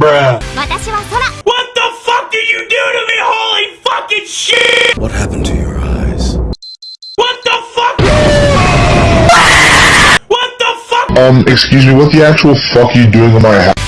bruh. What the fuck did you do to me? Holy fucking shit! What happened to your eyes? What the fuck? What the fuck? Um, excuse me, what the actual fuck are you doing in my house?